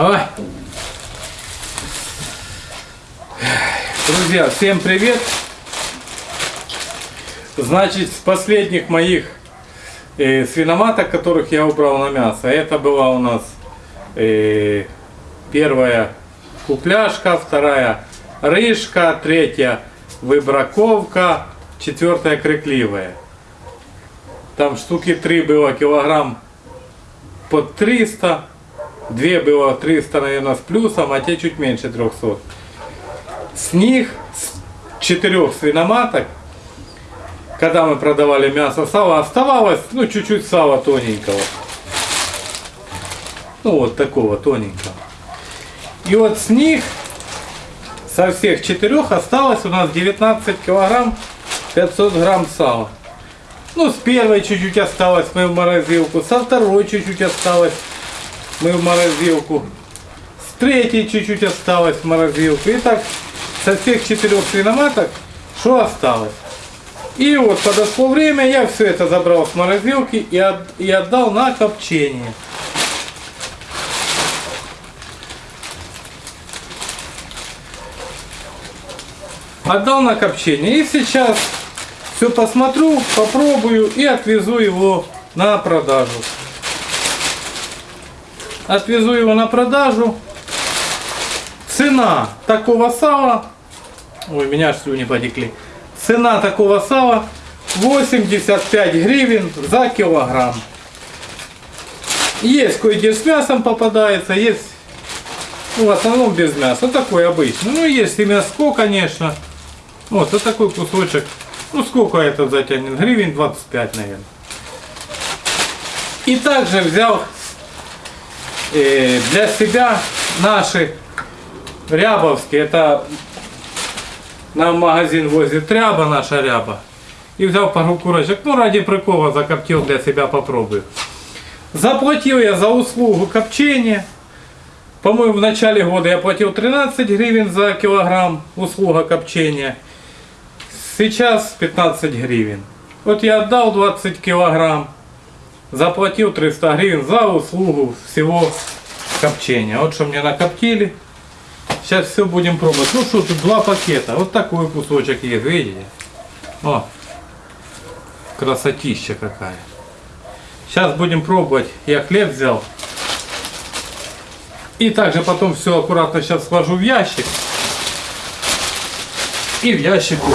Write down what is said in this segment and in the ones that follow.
Ой. Друзья, всем привет! Значит, с последних моих э, свиноматок, которых я убрал на мясо, это была у нас э, первая купляшка, вторая рыжка, третья выбраковка, четвертая крикливая. Там штуки три было килограмм под 300, две было 300, наверное, с плюсом, а те чуть меньше 300. С них, с четырех свиноматок, когда мы продавали мясо, сало, оставалось, ну, чуть-чуть сала тоненького. Ну, вот такого тоненького. И вот с них, со всех четырех, осталось у нас 19 килограмм 500 грамм сала. Ну, с первой чуть-чуть осталось, мы в морозилку. Со второй чуть-чуть осталось, мы в морозилку. С третьей чуть-чуть осталось в морозилку. И так со всех четырех свиноматок, что осталось. И вот подошло время, я все это забрал с морозилки и, от, и отдал на копчение. Отдал на копчение. И сейчас все посмотрю, попробую и отвезу его на продажу. Отвезу его на продажу. Цена такого сала, ой, меня слюни потекли. Цена такого сала 85 гривен за килограмм. Есть кое-где с мясом попадается, есть ну, в основном без мяса. Вот такой обычный. Ну, есть и мяско, конечно. Вот, вот такой кусочек. Ну, сколько это затянет? Гривен 25, наверное. И также взял э, для себя наши рябовские. Это нам магазин возит ряба, наша ряба. И взял пару курочек. Ну, ради прикола закоптил для себя, попробую. Заплатил я за услугу копчения. По-моему, в начале года я платил 13 гривен за килограмм услуга копчения. Сейчас 15 гривен. Вот я отдал 20 килограмм. Заплатил 300 гривен за услугу всего копчения. Вот что мне накоптили. Сейчас все будем пробовать. Ну что, тут два пакета. Вот такой кусочек есть, видите? О, красотища какая. Сейчас будем пробовать. Я хлеб взял. И также потом все аккуратно сейчас сложу в ящик. И в ящику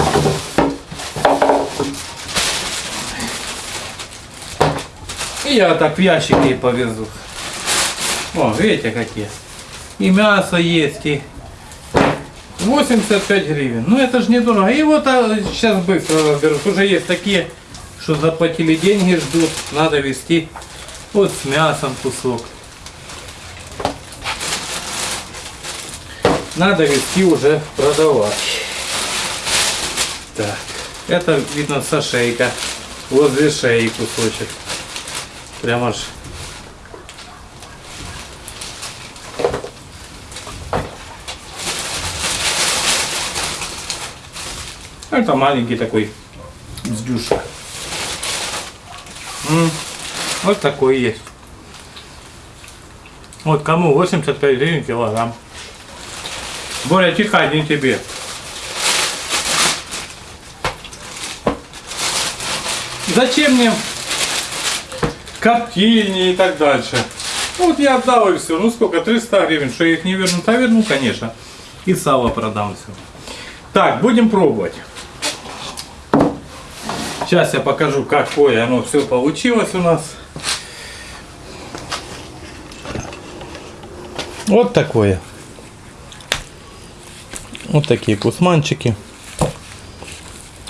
я так в ящике и повезу. О, видите какие. И мясо есть, и 85 гривен. Ну это же недорого. И вот а, сейчас быстро разберусь. Уже есть такие, что заплатили деньги, ждут. Надо вести. Вот с мясом кусок. Надо вести уже продавать. Так. Это видно со шейка. Возле шеи кусочек. Прямо аж Это маленький такой сдюшка. Вот такой есть. Вот кому 85 гривен килограмм. Более тихо не тебе. Зачем мне коптильни и так дальше? Ну, вот я отдал и все. Ну сколько? 300 гривен. Что я их не верну? А верну, конечно. И сало продам все. Так, будем пробовать. Сейчас я покажу, какое оно все получилось у нас. Вот такое. Вот такие кусманчики.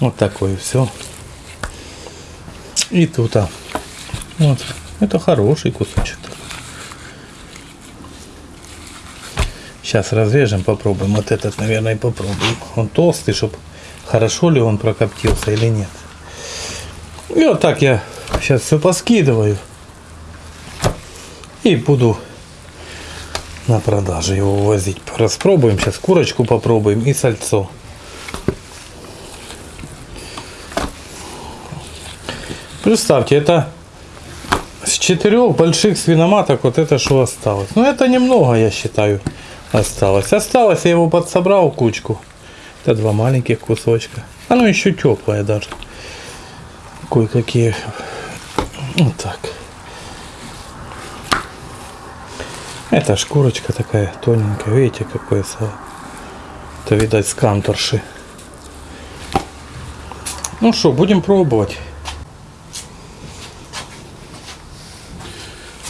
Вот такое все. И тут. А. Вот. Это хороший кусочек. Сейчас разрежем, попробуем. Вот этот, наверное, попробуем. Он толстый, чтобы хорошо ли он прокоптился или нет. И вот так я сейчас все поскидываю. И буду на продажу его возить. Распробуем сейчас курочку попробуем и сальцо. Представьте, это четырех больших свиноматок вот это что осталось. Ну это немного, я считаю, осталось. Осталось, я его подсобрал кучку. Это два маленьких кусочка. Оно еще теплое даже. Кое-какие. Вот так. Это шкурочка такая тоненькая. Видите, какое сало. Это, видать, с канторши. Ну что, будем пробовать.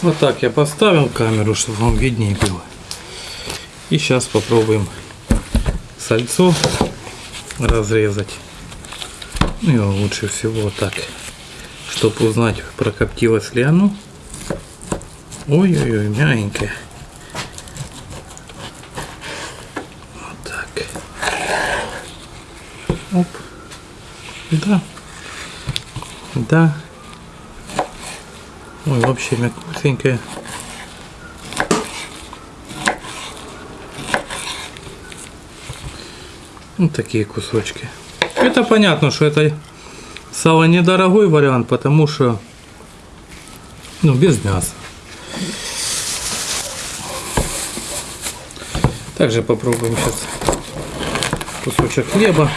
Вот так я поставил камеру, чтобы вам виднее было. И сейчас попробуем сальцо разрезать. Ну лучше всего так, чтобы узнать, прокоптилось ли оно. Ой-ой-ой, мягенькое. Вот так. Оп. Да. Да. Ой, вообще мягкусенькая. Вот такие кусочки. Это понятно, что это сало недорогой вариант, потому что ну, без мяса. Также попробуем сейчас кусочек хлеба.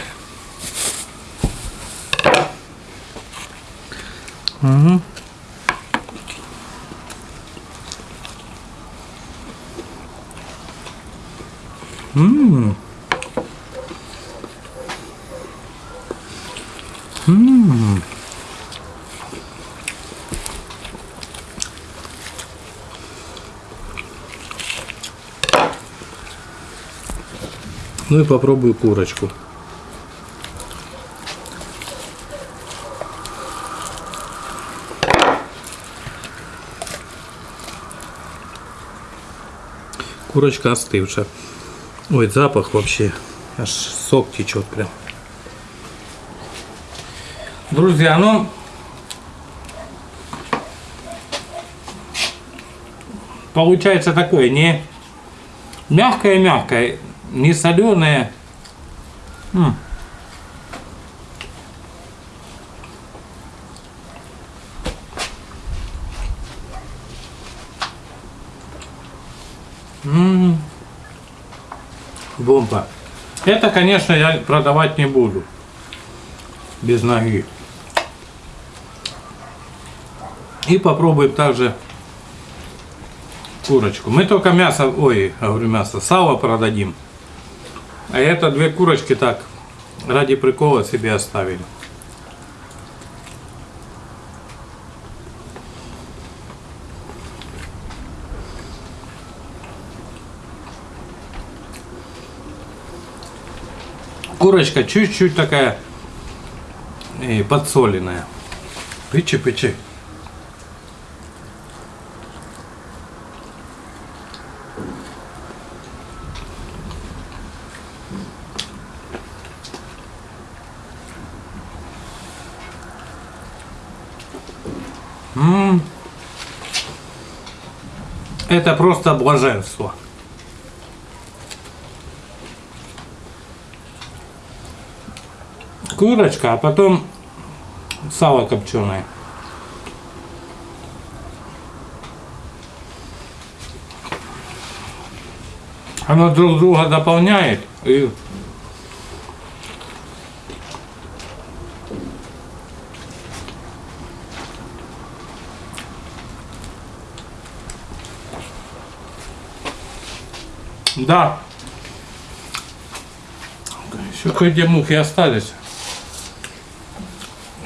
Угу. Ммм. Ммм. Ну и попробую курочку. Курочка остывшая. Ой, запах вообще. Аж сок течет прям. Друзья, ну получается такое не мягкое-мягкое, не соленое. М. М. Бомба. Это, конечно, я продавать не буду. Без ноги. И попробуем также курочку. Мы только мясо, ой, говорю мясо, сало продадим. А это две курочки так, ради прикола себе оставили. Курочка чуть-чуть такая э, подсоленная. Пычи-пычи. Это просто блаженство. Курочка, а потом сало копченое. Оно друг друга дополняет и Да. Еще кое-где мухи остались.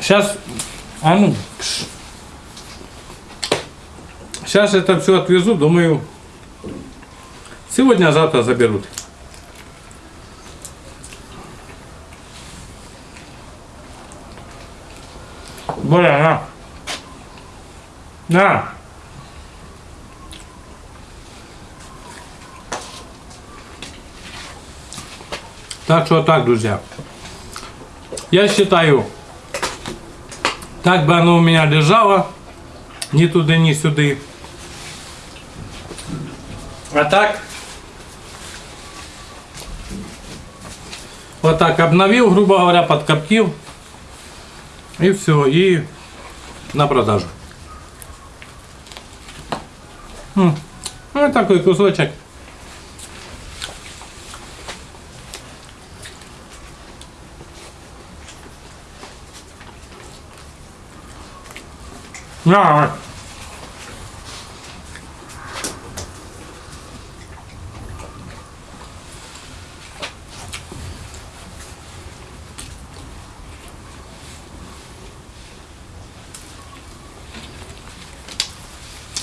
Сейчас, а ну, сейчас это все отвезу, думаю, сегодня, а завтра заберут. Боря, на. На. Так что так, друзья. Я считаю, так бы оно у меня лежало, ни туда, ни сюда. А так, вот так обновил, грубо говоря, подкоптил. И все, и на продажу. Вот такой кусочек. На.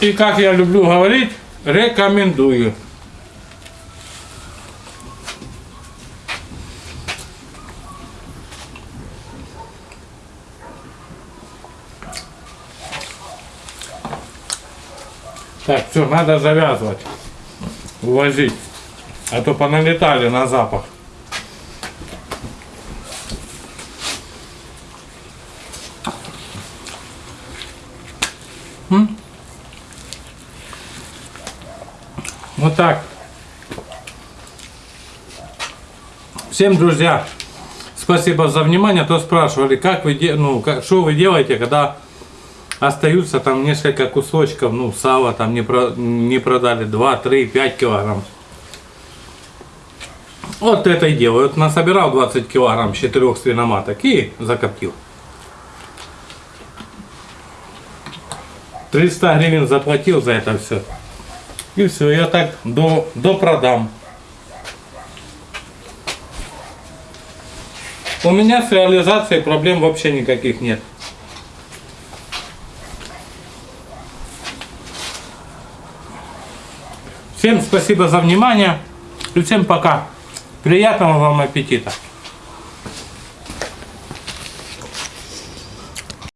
И как я люблю говорить, рекомендую. Так, все, надо завязывать, увозить, а то поналетали на запах. Вот так. Всем, друзья, спасибо за внимание. То спрашивали, как вы, ну, как, что вы делаете, когда остаются там несколько кусочков, ну, сала там не, про, не продали, 2, 3, 5 килограмм. Вот это и делаю. Вот насобирал 20 килограмм 4 свиноматок и закоптил. 300 гривен заплатил за это все. И все, я так до, до продам. У меня с реализацией проблем вообще никаких нет. Всем спасибо за внимание и всем пока. Приятного вам аппетита.